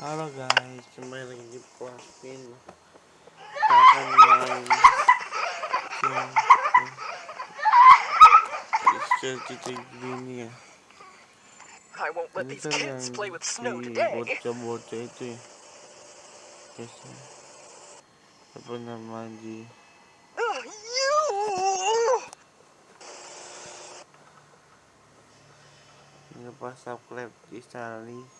Halo guys, kembali lagi di Plasmin. Kita akan main. Game Cerita gini ya I won't let Ini these kan yang kids play with snow di bocah-bocah itu ya. Guys ya Apa nama di Ugh, you! Ngepas subscribe di Sally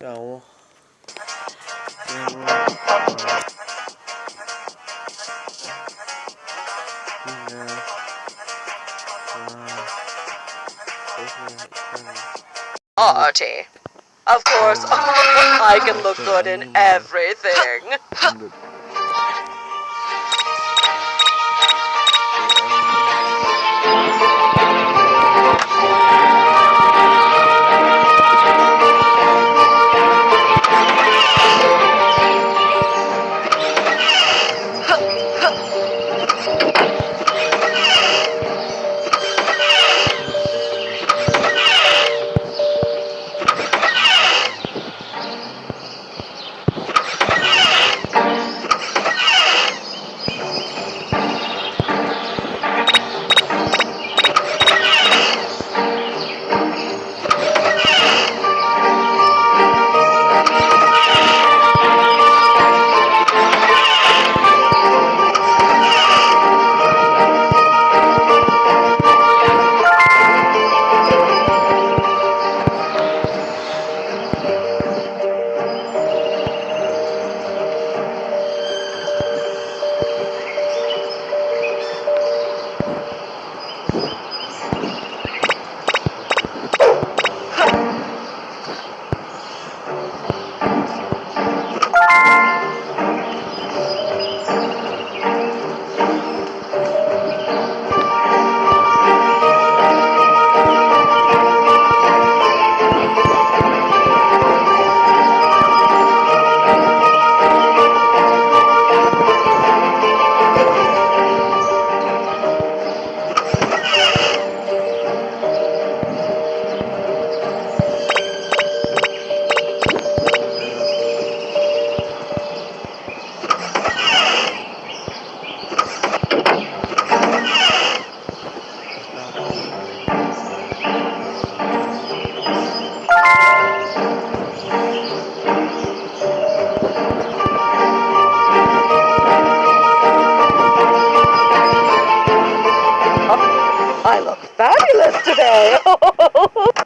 iklan. Artie. Of course, I can look good in everything. Today.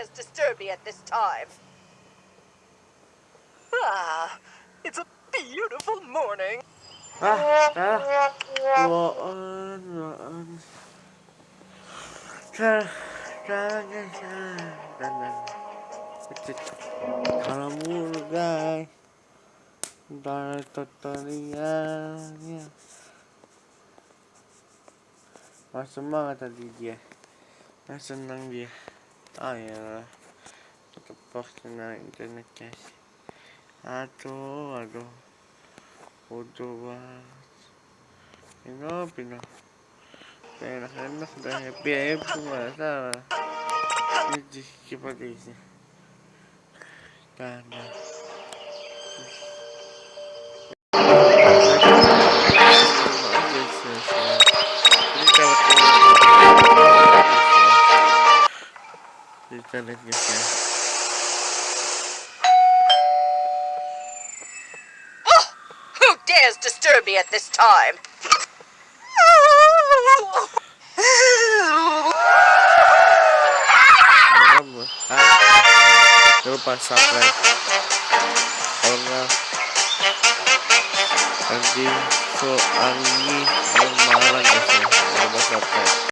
dares disturb me at this time? Ah, it's a beautiful morning. Ah, ah, tutorialnya. Wah semangat tadi dia. Nah senang dia. Ah ya. Tetap senang internet guys. Aduh, aduh. Bodoh banget. Pino, Pino. Enak-enak udah happy happy masalah. Ini seperti ini. Karena Internet guys ya. Who dares disturb me at this time? Ah, jangan lupa subscribe. Kalau enggak nanti soal ini yang malah guys ya. Jangan lupa subscribe.